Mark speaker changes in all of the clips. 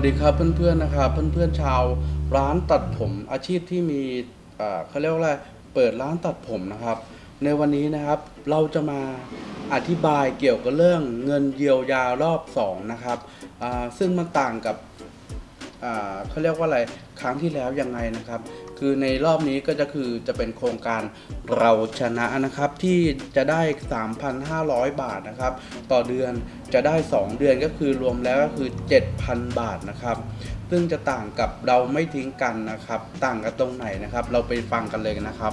Speaker 1: วัสดีครับเพื่อนๆนะครับเพื่อนๆชาวร้านตัดผมอาชีพที่มีเขาเรียกว่าอะไรเปิดร้านตัดผมนะครับ ในวันนี้นะครับเราจะมาอธิบายเกี่ยวกับเรื่องเงินเยียวยารอบสองนะครับซึ่งมันต่างกับเขาเรียกว่าอะไรครั้งที่แล้วยังไงนะครับ คือในรอบนี้ก็จะคือจะเป็นโครงการเราชนะนะครับที่จะได้ 3,500 บาทนะครับ ต่อเดือนจะได้ 2 เดือนก็คือรวมแล้วก็คือ 7,000 บาทนะครับ ซึ่งจะต่างกับเราไม่ทิ้งกันนะครับ ต่างกันตรงไหนนะครับ เราไปฟังกันเลยนะครับ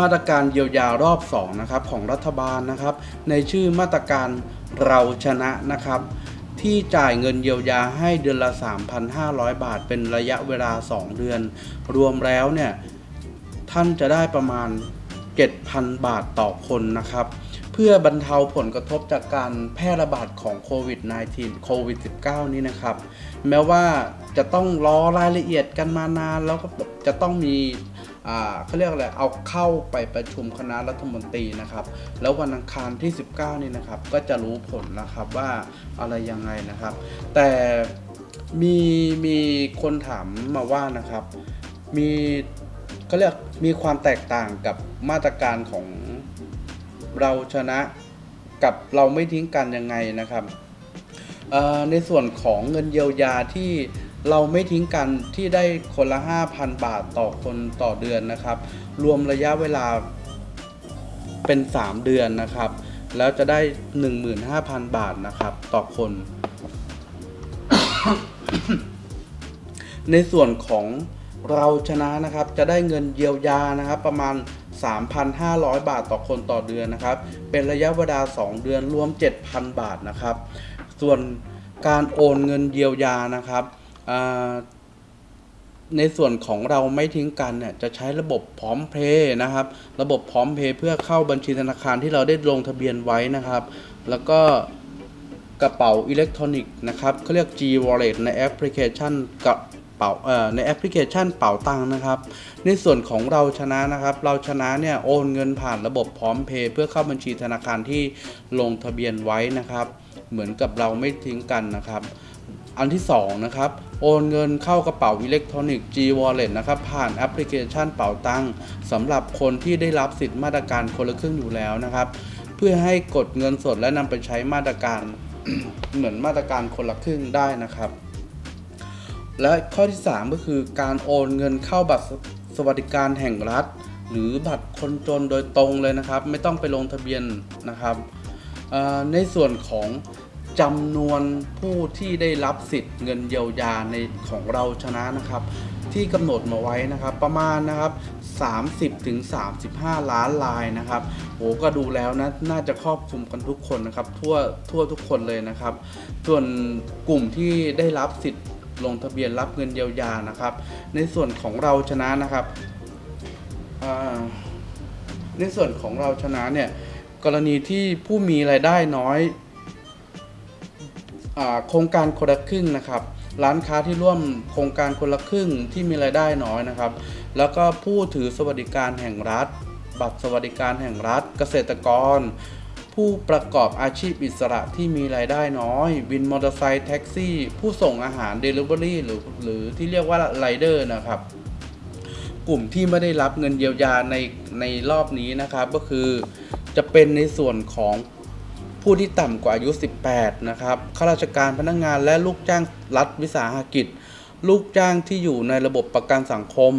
Speaker 1: มาตรการเยียวยารอบ2นะครับของรัฐบาลนะครับ ในชื่อมาตรการเราชนะนะครับ ที่จ่ายเงินเยียวยาให้เดือนละ 3,500 บาท เป็นระยะเวลา 2 เดือน รวมแล้วเนี่ยท่านจะได้ประมาณ 7,000 บาทต่อคนนะครับ เพื่อบรรเทาผลกระทบจากการแพร่ระบาดของโควิด -19 โควิด -19 นี้นะครับ แม้ว่าจะต้องรอรายละเอียดกันมานานแล้วก็จะต้องมี เขาเรียกอะไรเอาเข้าไปประชุมคณะรัฐมนตรีนะครับ แล้ววันอังคารที่ 19 นี่นะครับ ก็จะรู้ผลนะครับว่าอะไรยังไงนะครับ แต่มีมีคนถามมาว่านะครับ มีก็เรียกมีความแตกต่างกับมาตรการของเราชนะกับเราไม่ทิ้งกันยังไงนะครับในส่วนของเงินเยียวยาที่ เราไม่ทิ้งกันที่ได้คนละ 5,000 บาทต่อคนต่อเดือนนะครับ รวมระยะเวลาเป็น 3 เดือนนะครับ แล้วจะได้ 15,000 บาทนะครับ ต่อคน ในส่วนของเราชนะนะครับ จะได้เงินเยียวยานะครับ ประมาณ 3,500 บาทต่อคนต่อเดือนนะครับ เป็นระยะเวลา 2 เดือนรวม 7,000 บาทนะครับ ส่วนการโอนเงินเยียวยานะครับ ในส่วนของเราไม่ทิ้งกันเนี่ยจะใช้ระบบพร้อมเพย์นะครับ ระบบพร้อมเพย์เพื่อเข้าบัญชีธนาคารที่เราได้ลงทะเบียนไว้นะครับ แล้วก็กระเป๋าอิเล็กทรอนิกส์นะครับเขาเรียก G Wallet ในแอปพลิเคชันกระเป๋าเอ่อในแอปพลิเคชันเป๋าตังค์นะครับ ในส่วนของเราชนะนะครับ เราชนะเนี่ยโอนเงินผ่านระบบพร้อมเพย์เพื่อเข้าบัญชีธนาคารที่ลงทะเบียนไว้นะครับ เหมือนกับเราไม่ทิ้งกันนะครับ อันที่2นะครับ โอนเงินเข้ากระเป๋าอิเล็กทรอนิกส์ G Wallet นะครับผ่านแอปพลิเคชันเป๋าตังค์สำหรับคนที่ได้รับสิทธิ์มาตรการคนละครึ่งอยู่แล้วนะครับ เพื่อให้กดเงินสดและนำไปใช้มาตรการเหมือนมาตรการคนละครึ่งได้นะครับ และข้อที่ 3 ก็คือการโอนเงินเข้าบัตรสวัสดิการแห่งรัฐ หรือบัตรคนจนโดยตรงเลยนะครับ ไม่ต้องไปลงทะเบียนนะครับในส่วนของ จำนวนผู้ที่ได้รับสิทธิ์เงินเยียวยาในของเราชนะนะครับ ที่กำหนดมาไว้นะครับ ประมาณนะครับ 30ถึง35 ล้านลายนะครับโอ้ก็ดูแล้วนะน่าจะครอบคลุมกันทุกคนนะครับ ทั่วทั่วทุกคนเลยนะครับ ส่วนกลุ่มที่ได้รับสิทธิ์ลงทะเบียนรับเงินเยียวยานะครับ ในส่วนของเราชนะนะครับในส่วนของเราชนะเนี่ยกรณีที่ผู้มีรายได้น้อย โครงการคนละครึ่งนะครับ ร้านค้าที่ร่วมโครงการคนละครึ่งที่มีรายได้น้อยนะครับ แล้วก็ผู้ถือสวัสดิการแห่งรัฐ บัตรสวัสดิการแห่งรัฐ เกษตรกร ผู้ประกอบอาชีพอิสระที่มีรายได้น้อยวินมอเตอร์ไซค์แท็กซี่ ผู้ส่งอาหารเดลิเวอรี่หรือหรือที่เรียกว่าไรเดอร์นะครับกลุ่มที่ไม่ได้รับเงินเยียวยาในในรอบนี้นะครับ ก็คือจะเป็นในส่วนของ ผู้ที่ต่ำกว่าอายุ 18 นะครับข้าราชการพนักงานและลูกจ้างรัฐวิสาหกิจ ลูกจ้างที่อยู่ในระบบประกันสังคม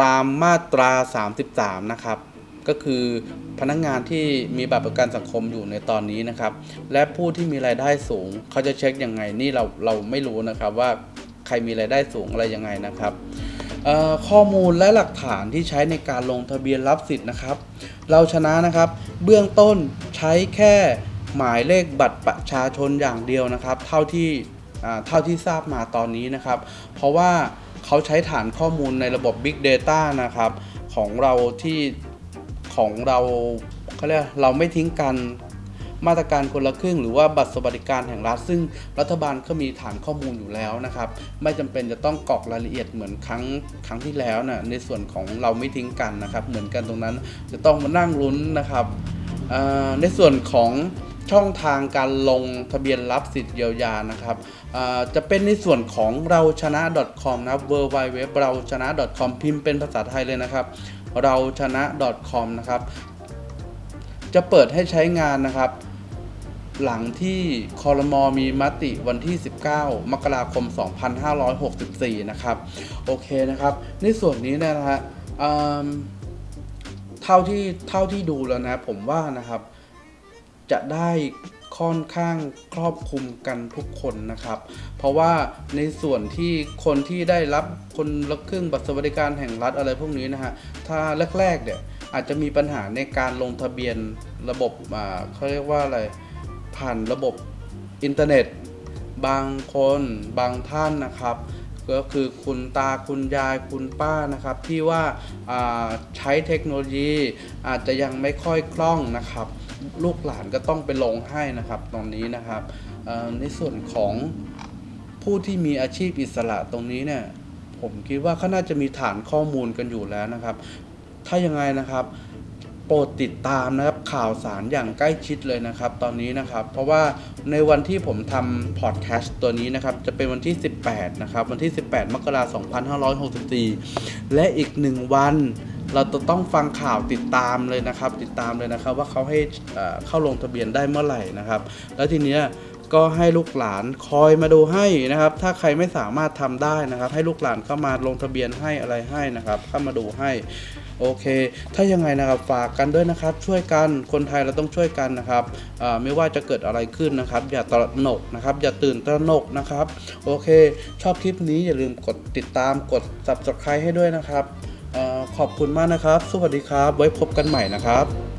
Speaker 1: ตามมาตรา 33 นะครับ ก็คือพนักงานที่มีบัตรประกันสังคมอยู่ในตอนนี้นะครับ และผู้ที่มีรายได้สูง เขาจะเช็คยังไงนี่เราเราไม่รู้นะครับว่าใครมีรายได้สูงอะไรยังไงนะครับข้อมูลและหลักฐานที่ใช้ในการลงทะเบียนรับสิทธิ์นะครับ เราชนะนะครับ เบื้องต้น ใช้แค่หมายเลขบัตรประชาชนอย่างเดียวนะครับ เท่าที่เท่าที่ทราบมาตอนนี้นะครับ เพราะว่าเขาใช้ฐานข้อมูลในระบบ Big Data นะครับ ของเราที่ของเราเขาเรียกเราไม่ทิ้งกันมาตรการคนละครึ่งหรือว่าบัตรสวัสดิการแห่งรัฐซึ่งรัฐบาลก็มีฐานข้อมูลอยู่แล้วนะครับ ไม่จำเป็นจะต้องกรอกรายละเอียดเหมือนครั้งครั้งที่แล้วนะในส่วนของเราไม่ทิ้งกันนะครับ เหมือนกันตรงนั้นจะต้องมานั่งลุ้นนะครับ ในส่วนของช่องทางการลงทะเบียนรับสิทธิ์เยียวยานะครับจะเป็นในส่วนของเราชนะ .com นะครับ w w w เราชนะ .com พิมพ์เป็นภาษาไทยเลยนะครับ เราชนะ .com นะครับ จะเปิดให้ใช้งานนะครับ หลังที่คอรมอมีมติวันที่ 19 มกราคม 2564 นะครับ โอเคนะครับ ในส่วนนี้นะฮะ เท่าที่เท่าที่ดูแล้วนะผมว่านะครับ จะได้ค่อนข้างครอบคลุมกันทุกคนนะครับ เพราะว่าในส่วนที่คนที่ได้รับคนละครึ่งบัตรสวัสดิการแห่งรัฐอะไรพวกนี้นะฮะถ้าแรกๆเนี่ยอาจจะมีปัญหาในการลงทะเบียนระบบอ่าเขาเรียกว่าอะไรผ่านระบบอินเทอร์เน็ต บางคนบางท่านนะครับ ก็คือคุณตาคุณยายคุณป้านะครับที่ว่าาใช้เทคโนโลยีอาจจะยังไม่ค่อยคล่องนะครับ ลูกหลานก็ต้องไปลงให้นะครับตรงนี้นะครับในส่วนของผู้ที่มีอาชีพอิสระตรงนี้เนี่ยผมคิดว่าเขาน่าจะมีฐานข้อมูลกันอยู่แล้วนะครับ ถ้ายังไงนะครับ โปรดติดตามนะครับข่าวสารอย่างใกล้ชิดเลยนะครับ ตอนนี้นะครับ เพราะว่าในวันที่ผมทำพอดแคสต์ตัวนี้นะครับ จะเป็นวันที่ 18 นะครับ วันที่ 18 มกราคม 2564 และอีกหนึ่งวัน เราจะต้องฟังข่าวติดตามเลยนะครับ ติดตามเลยนะครับ ว่าเขาให้เข้าลงทะเบียนได้เมื่อไหร่นะครับ แล้วทีเนี้ยก็ให้ลูกหลานคอยมาดูให้นะครับ ถ้าใครไม่สามารถทำได้นะครับ ให้ลูกหลานเข้ามาลงทะเบียนให้อะไรให้นะครับ เข้ามาดูให้ โอเค ถ้ายังไงนะครับฝากกันด้วยนะครับ ช่วยกันคนไทยเราต้องช่วยกันนะครับไม่ว่าจะเกิดอะไรขึ้นนะครับ อย่าตระหนกนะครับ อย่าตื่นตระหนกนะครับ โอเค ชอบคลิปนี้อย่าลืมกดติดตามกด subscribe ให้ด้วยนะครับอขอบคุณมากนะครับ สวัสดีครับ ไว้พบกันใหม่นะครับ